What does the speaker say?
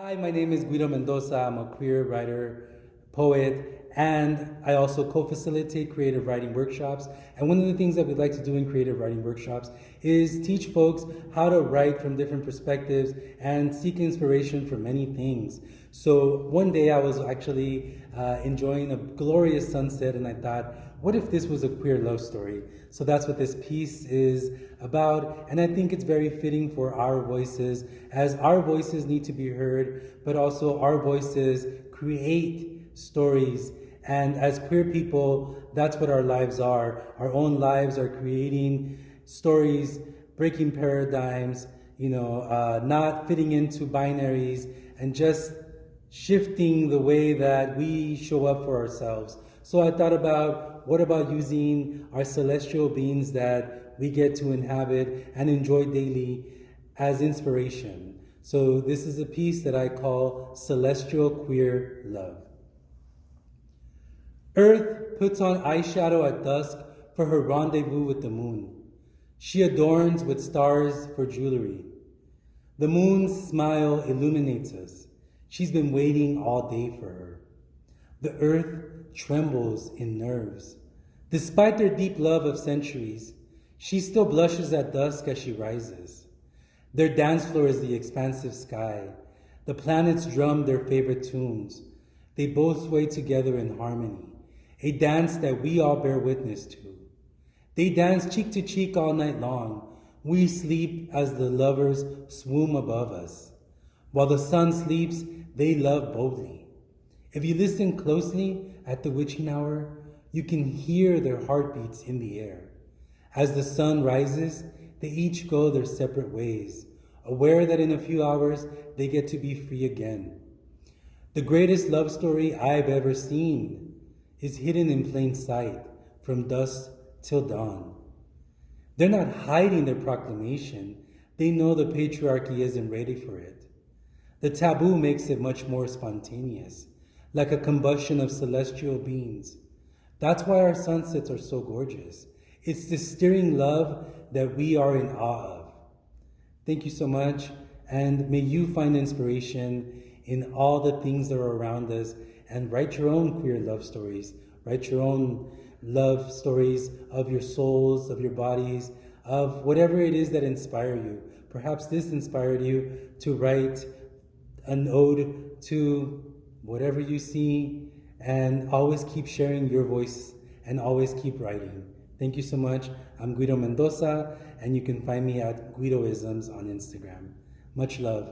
Hi, my name is Guido Mendoza. I'm a queer writer, poet, and I also co-facilitate creative writing workshops. And one of the things that we'd like to do in creative writing workshops is teach folks how to write from different perspectives and seek inspiration for many things. So one day I was actually uh, enjoying a glorious sunset and I thought, what if this was a queer love story? So that's what this piece is about. And I think it's very fitting for our voices as our voices need to be heard, but also our voices create stories. And as queer people, that's what our lives are. Our own lives are creating stories, breaking paradigms, you know, uh, not fitting into binaries and just shifting the way that we show up for ourselves. So I thought about what about using our celestial beings that we get to inhabit and enjoy daily as inspiration. So this is a piece that I call Celestial Queer Love. Earth puts on eyeshadow at dusk for her rendezvous with the moon. She adorns with stars for jewelry. The moon's smile illuminates us. She's been waiting all day for her. The earth trembles in nerves. Despite their deep love of centuries, she still blushes at dusk as she rises. Their dance floor is the expansive sky. The planets drum their favorite tunes. They both sway together in harmony, a dance that we all bear witness to. They dance cheek to cheek all night long. We sleep as the lovers swoon above us. While the sun sleeps, they love boldly. If you listen closely at the witching hour, you can hear their heartbeats in the air. As the sun rises, they each go their separate ways, aware that in a few hours they get to be free again. The greatest love story I've ever seen is hidden in plain sight from dusk till dawn. They're not hiding their proclamation. They know the patriarchy isn't ready for it. The taboo makes it much more spontaneous, like a combustion of celestial beings. That's why our sunsets are so gorgeous. It's the stirring love that we are in awe of. Thank you so much, and may you find inspiration in all the things that are around us and write your own queer love stories. Write your own love stories of your souls, of your bodies, of whatever it is that inspire you. Perhaps this inspired you to write an ode to whatever you see, and always keep sharing your voice and always keep writing. Thank you so much. I'm Guido Mendoza, and you can find me at Guidoisms on Instagram. Much love.